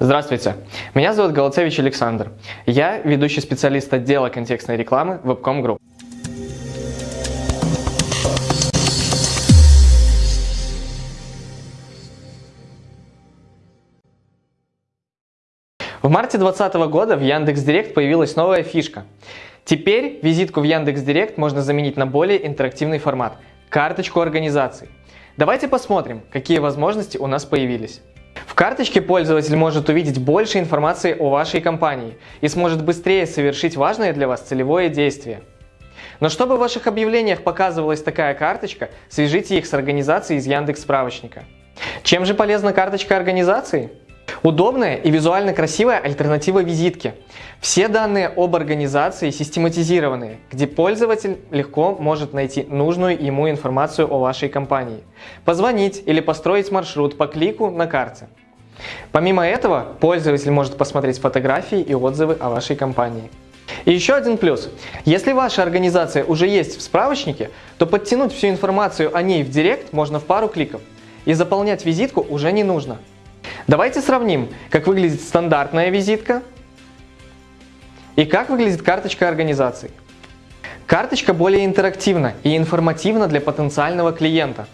Здравствуйте, меня зовут Голоцевич Александр. Я ведущий специалист отдела контекстной рекламы Webcom Group. В марте 2020 года в Яндекс.Директ появилась новая фишка. Теперь визитку в Яндекс.Директ можно заменить на более интерактивный формат – карточку организации. Давайте посмотрим, какие возможности у нас появились. Карточке пользователь может увидеть больше информации о вашей компании и сможет быстрее совершить важное для вас целевое действие. Но чтобы в ваших объявлениях показывалась такая карточка, свяжите их с организацией из Яндекс справочника. Чем же полезна карточка организации? Удобная и визуально красивая альтернатива визитке. Все данные об организации систематизированы, где пользователь легко может найти нужную ему информацию о вашей компании, позвонить или построить маршрут по клику на карте. Помимо этого, пользователь может посмотреть фотографии и отзывы о вашей компании. И еще один плюс. Если ваша организация уже есть в справочнике, то подтянуть всю информацию о ней в Директ можно в пару кликов. И заполнять визитку уже не нужно. Давайте сравним, как выглядит стандартная визитка и как выглядит карточка организации. Карточка более интерактивна и информативна для потенциального клиента.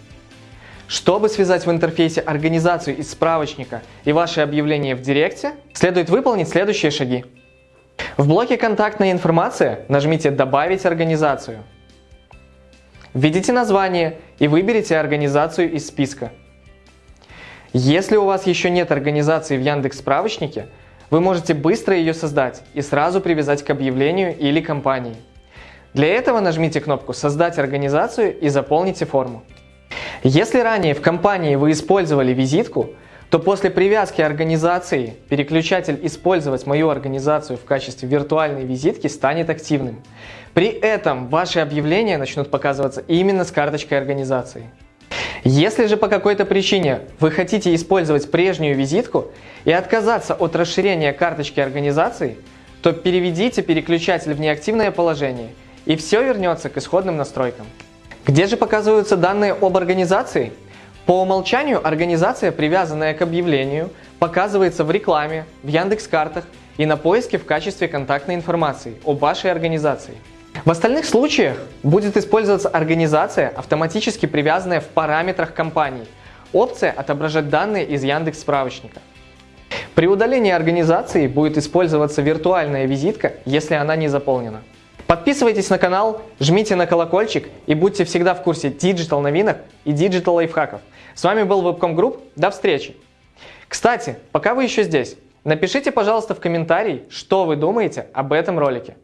Чтобы связать в интерфейсе организацию из справочника и ваше объявление в Директе, следует выполнить следующие шаги. В блоке «Контактная информация» нажмите «Добавить организацию». Введите название и выберите организацию из списка. Если у вас еще нет организации в Яндекс справочнике, вы можете быстро ее создать и сразу привязать к объявлению или компании. Для этого нажмите кнопку «Создать организацию» и заполните форму. Если ранее в компании вы использовали визитку, то после привязки организации переключатель «Использовать мою организацию» в качестве виртуальной визитки станет активным. При этом ваши объявления начнут показываться именно с карточкой организации. Если же по какой-то причине вы хотите использовать прежнюю визитку и отказаться от расширения карточки организации, то переведите переключатель в неактивное положение и все вернется к исходным настройкам. Где же показываются данные об организации? По умолчанию организация, привязанная к объявлению, показывается в рекламе, в Яндекс.Картах и на поиске в качестве контактной информации об вашей организации. В остальных случаях будет использоваться организация, автоматически привязанная в параметрах компании. Опция «Отображать данные из Яндекс справочника». При удалении организации будет использоваться виртуальная визитка, если она не заполнена. Подписывайтесь на канал, жмите на колокольчик и будьте всегда в курсе digital новинок и digital лайфхаков. С вами был Webcom Group, до встречи! Кстати, пока вы еще здесь, напишите, пожалуйста, в комментарии, что вы думаете об этом ролике.